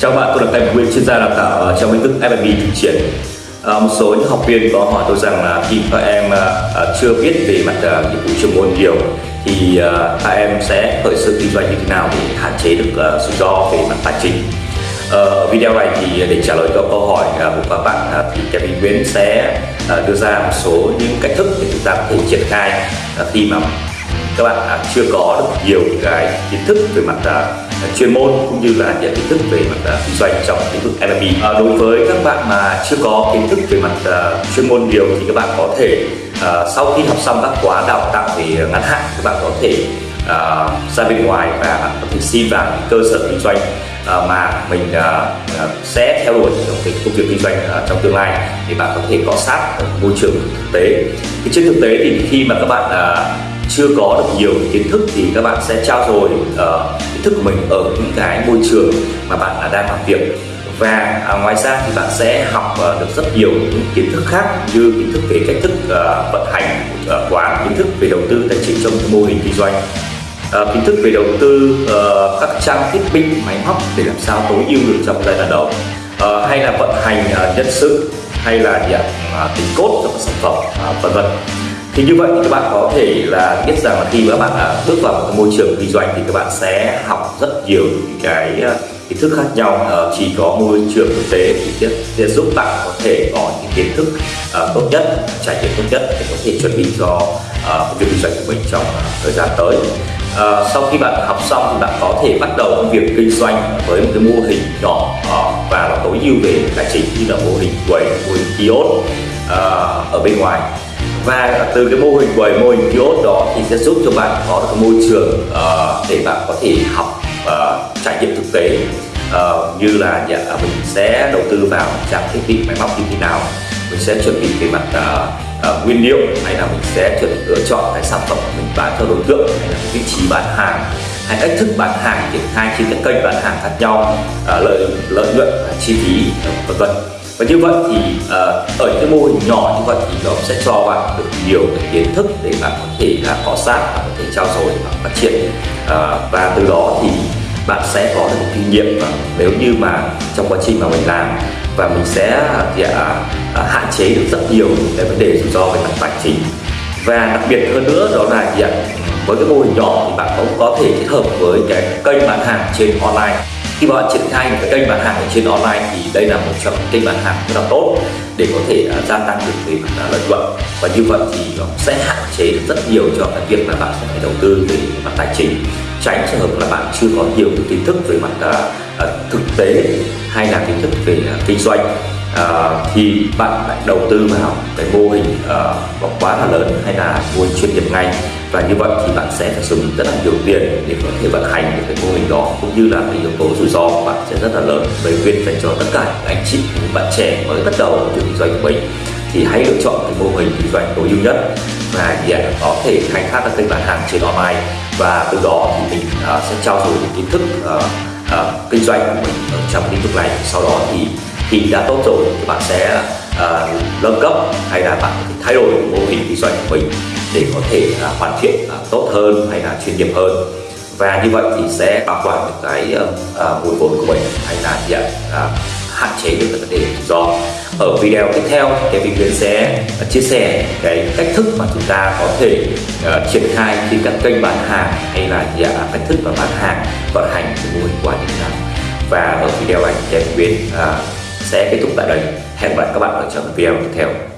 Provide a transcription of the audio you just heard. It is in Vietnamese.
Chào bạn, tôi là thầy Nguyên, chuyên gia đào tạo ờ, trong lĩnh vực F&B thực triển. À, ờ, một số những học viên có hỏi tôi rằng là khi các em à, chưa biết về mặt à, nghiệp vụ chuyên môn nhiều thì à, các em sẽ khởi sự kinh doanh như thế nào để hạn chế được à, rủi ro về mặt tài chính. À, video này thì để trả lời cho câu hỏi à, của các bạn à, thì Kevin Nguyễn sẽ à, đưa ra một số những cách thức để chúng ta có thể triển khai à, khi mà các bạn à, chưa có được nhiều cái kiến thức về mặt à, chuyên môn cũng như là những kiến thức về mặt à, kinh doanh trong lĩnh vực F&B. À, đối với các bạn mà chưa có kiến thức về mặt uh, chuyên môn nhiều thì các bạn có thể uh, sau khi học xong các khóa đào tạo về ngắn hạn các bạn có thể uh, ra bên ngoài và bạn có thể xin vào những cơ sở kinh doanh uh, mà mình uh, sẽ theo đuổi trong cái công việc kinh doanh uh, trong tương lai thì bạn có thể có sát môi trường thực tế. Thì trên thực tế thì khi mà các bạn uh, chưa có được nhiều kiến thức thì các bạn sẽ trao dồi uh, kiến thức của mình ở những cái môi trường mà bạn đang làm việc. Và uh, ngoài ra thì bạn sẽ học uh, được rất nhiều những kiến thức khác như kiến thức về cách thức uh, vận hành uh, quán kiến thức về đầu tư tài chính trong mô hình kinh doanh uh, kiến thức về đầu tư uh, các trang thiết bị máy móc để làm sao tối ưu được trong giai đoạn đầu uh, hay là vận hành uh, nhân sự hay là nhận uh, à, tính cốt trong sản phẩm uh, vân vân thì như vậy thì các bạn có thể là biết rằng là khi các bạn à, bước vào một môi trường kinh doanh thì các bạn sẽ học rất nhiều những cái à, kiến thức khác nhau. Ờ, chỉ có môi trường thực tế thì sẽ giúp bạn có thể có những kiến thức à, tốt nhất, trải nghiệm tốt nhất để có thể chuẩn bị cho việc kinh doanh của mình trong thời gian tới. Ờ, sau khi bạn học xong thì bạn có thể bắt đầu công việc kinh doanh với một cái mô hình nhỏ ờ, và nó tối ưu về tài chính như là mô hình quầy, mô hình kiosk ở bên ngoài và từ cái mô hình quầy mô hình kiosk đó thì sẽ giúp cho bạn có được môi trường uh, để bạn có thể học uh, trải nghiệm thực tế. Uh, như là dạ, mình sẽ đầu tư vào trang thiết bị máy móc như thế nào mình sẽ chuẩn bị về mặt uh, uh, nguyên liệu hay là mình sẽ chuẩn bị lựa chọn cái sản phẩm mình bán cho đối tượng hay là vị trí bán hàng hay cách thức bán hàng triển khai trên các kênh bán hàng khác nhau uh, lợi lợi nhuận chi phí vân vân. Và như vậy thì uh, mô hình nhỏ như vậy thì nó sẽ cho bạn được nhiều cái kiến thức để bạn có thể là cọ sát và có thể trao dồi và phát triển. À, và từ đó thì bạn sẽ có được kinh nghiệm và nếu như mà trong quá trình mà mình làm và mình sẽ thì, à, à, hạn chế được rất nhiều những cái vấn đề rủi ro về mặt tài chính. Và đặc biệt hơn nữa đó là gì ạ? Với cái mô hình nhỏ thì bạn cũng có thể kết hợp với cái kênh bán hàng trên online khi bạn triển khai một cái kênh bán hàng ở trên online thì đây là một trong những kênh bán hàng rất là tốt để có thể uh, gia tăng được về mặt à, lợi nhuận. Và như vậy thì nó sẽ hạn chế được rất nhiều cho cái việc là bạn sẽ phải đầu tư về mặt tài chính tránh trường hợp là bạn chưa có nhiều cái kiến thức về mặt uh, thực tế hay là kiến thức về uh, kinh doanh uh, thì bạn lại đầu tư vào cái mô hình uh, quá là lớn hay là mô hình chuyên nghiệp ngay. Và như vậy thì bạn sẽ phải dùng rất là nhiều tiền để có thể vận hành được cái mô hình đó cũng như là cái yếu tố rủi ro của bạn sẽ rất là lớn. Về khuyên dành cho tất cả các anh chị những bạn trẻ mới bắt đầu việc kinh doanh của mình thì hãy lựa chọn cái mô hình kinh doanh tối ưu nhất và để à, có thể khai thác các kênh bán hàng trên online. Và từ đó thì mình uh, sẽ trao dồi những kiến thức uh, uh, kinh doanh của mình ở trong lĩnh vực này. Sau đó thì thì đã tốt rồi thì bạn sẽ uh, nâng cấp hay là bạn thay đổi mô hình kinh doanh của mình để có thể uh, hoàn thiện uh, tốt hơn hay là chuyên nghiệp hơn. Và như vậy thì sẽ bảo quản được cái uh, nguồn vốn của mình hay là hiện uh, hạn chế được vấn đề rủi ro. Ở video tiếp theo thì Kevin Nguyễn sẽ chia sẻ cái cách thức mà chúng ta có thể uh, triển khai khi các kênh bán hàng hay là yeah, cách thức mà bán hàng vận hành cái mô hình quả như thế nào và ở video này Kevin Nguyễn uh, sẽ kết thúc tại đây. Hẹn gặp lại các bạn ở trong video tiếp theo.